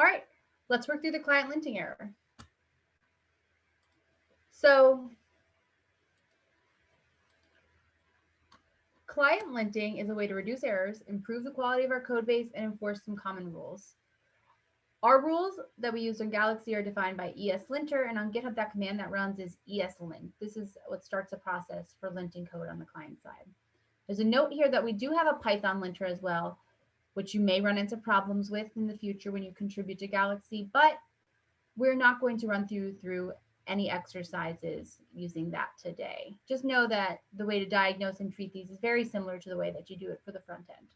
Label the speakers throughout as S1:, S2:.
S1: All right, let's work through the client linting error. So client linting is a way to reduce errors, improve the quality of our code base, and enforce some common rules. Our rules that we use on Galaxy are defined by ESLinter, and on GitHub, that command that runs is ESLint. This is what starts a process for linting code on the client side. There's a note here that we do have a Python linter as well, which you may run into problems with in the future when you contribute to Galaxy, but we're not going to run through through any exercises using that today. Just know that the way to diagnose and treat these is very similar to the way that you do it for the front end.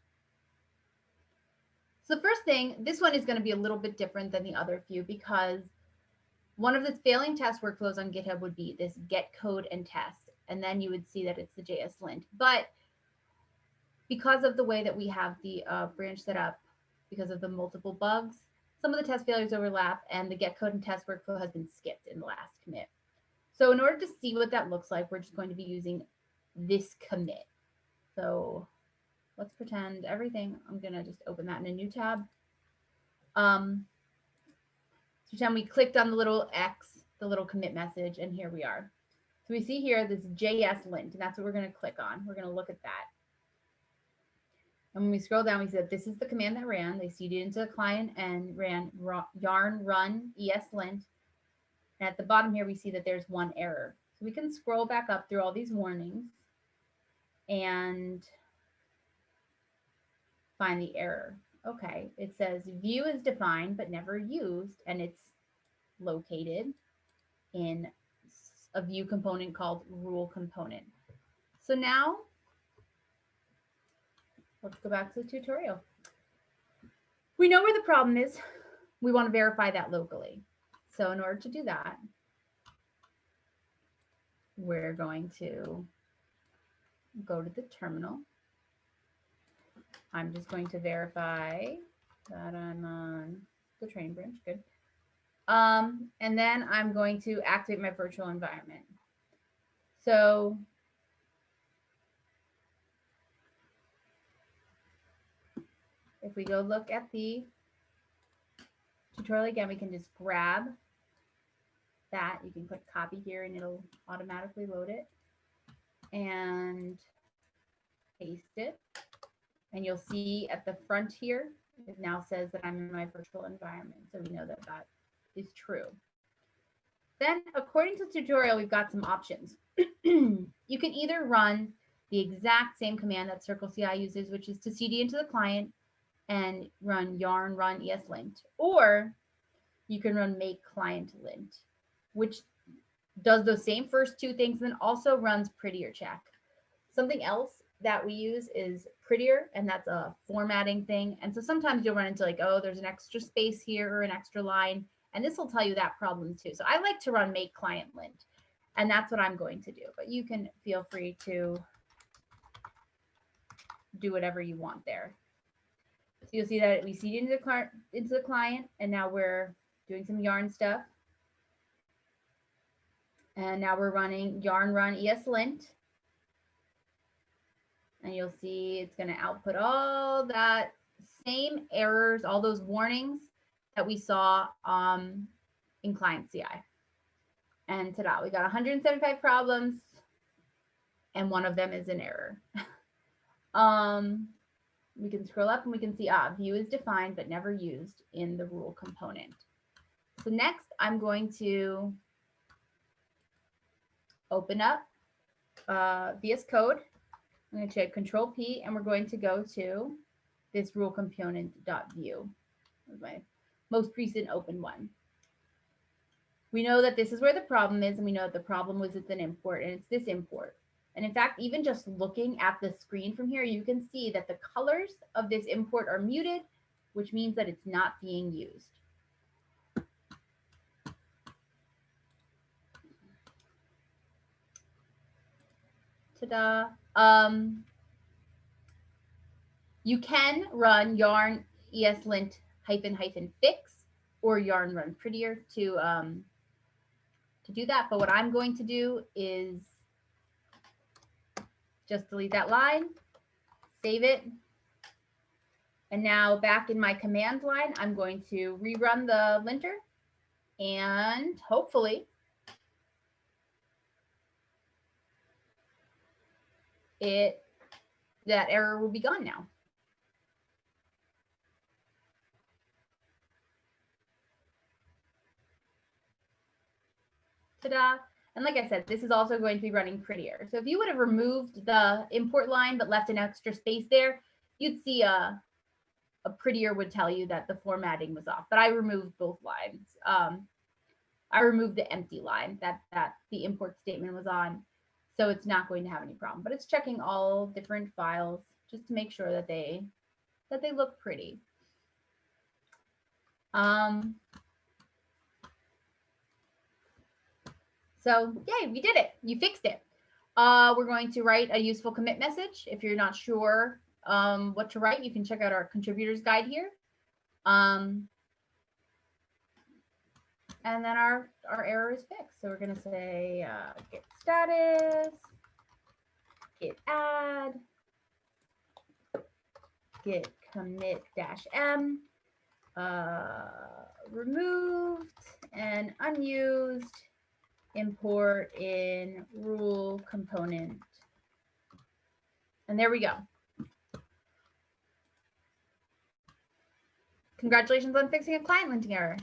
S1: So first thing, this one is going to be a little bit different than the other few because one of the failing test workflows on GitHub would be this get code and test, and then you would see that it's the JS lint. But because of the way that we have the uh, branch set up, because of the multiple bugs, some of the test failures overlap and the get code and test workflow has been skipped in the last commit. So in order to see what that looks like, we're just going to be using this commit. So let's pretend everything. I'm going to just open that in a new tab. Um, so pretend we clicked on the little X, the little commit message, and here we are. So we see here this JS lint, and that's what we're going to click on. We're going to look at that. And when we scroll down, we that this is the command that ran. They cded into the client and ran yarn run ESLint. And at the bottom here, we see that there's one error. So we can scroll back up through all these warnings and find the error. Okay, it says Vue is defined but never used, and it's located in a Vue component called rule component. So now let's go back to the tutorial. We know where the problem is. We want to verify that locally. So in order to do that, we're going to go to the terminal I'm just going to verify that I'm on the training branch. Good. Um, and then I'm going to activate my virtual environment. So if we go look at the tutorial again, we can just grab that. You can click copy here and it'll automatically load it and paste it. And you'll see at the front here, it now says that I'm in my virtual environment. So we know that that is true. Then according to the tutorial, we've got some options. you can either run the exact same command that Circle CI uses, which is to CD into the client and run yarn run ESLint, or you can run make client lint, which does those same first two things, and then also runs prettier check. Something else that we use is prettier and that's a formatting thing. And so sometimes you'll run into like, oh, there's an extra space here or an extra line. And this will tell you that problem too. So I like to run make client lint and that's what I'm going to do. But you can feel free to do whatever you want there. So you'll see that we cd into the, into the client and now we're doing some yarn stuff. And now we're running yarn run ESLint and you'll see it's going to output all that same errors, all those warnings that we saw um, in client CI. And ta-da, we got 175 problems and one of them is an error. um, we can scroll up and we can see, ah, Vue is defined but never used in the rule component. So next I'm going to open up uh, VS Code I'm going to check control P and we're going to go to this rule component dot vue. my most recent open one. We know that this is where the problem is and we know that the problem was it's an import and it's this import. And in fact, even just looking at the screen from here, you can see that the colors of this import are muted, which means that it's not being used. Um, you can run yarn eslint hyphen hyphen fix or yarn run prettier to um, to do that. But what I'm going to do is just delete that line, save it, And now back in my command line, I'm going to rerun the linter and hopefully it that error will be gone now. Ta-da. And like I said, this is also going to be running prettier. So if you would have removed the import line, but left an extra space there, you'd see a, a prettier would tell you that the formatting was off, but I removed both lines. Um, I removed the empty line that, that the import statement was on. So it's not going to have any problem, but it's checking all different files just to make sure that they, that they look pretty. Um, So yay, we did it. You fixed it. Uh, we're going to write a useful commit message. If you're not sure um, what to write, you can check out our contributors guide here. Um, and then our, our error is fixed. So we're going to say uh, git status, git add, git commit dash m, uh, removed and unused import in rule component. And there we go. Congratulations on fixing a client linting error.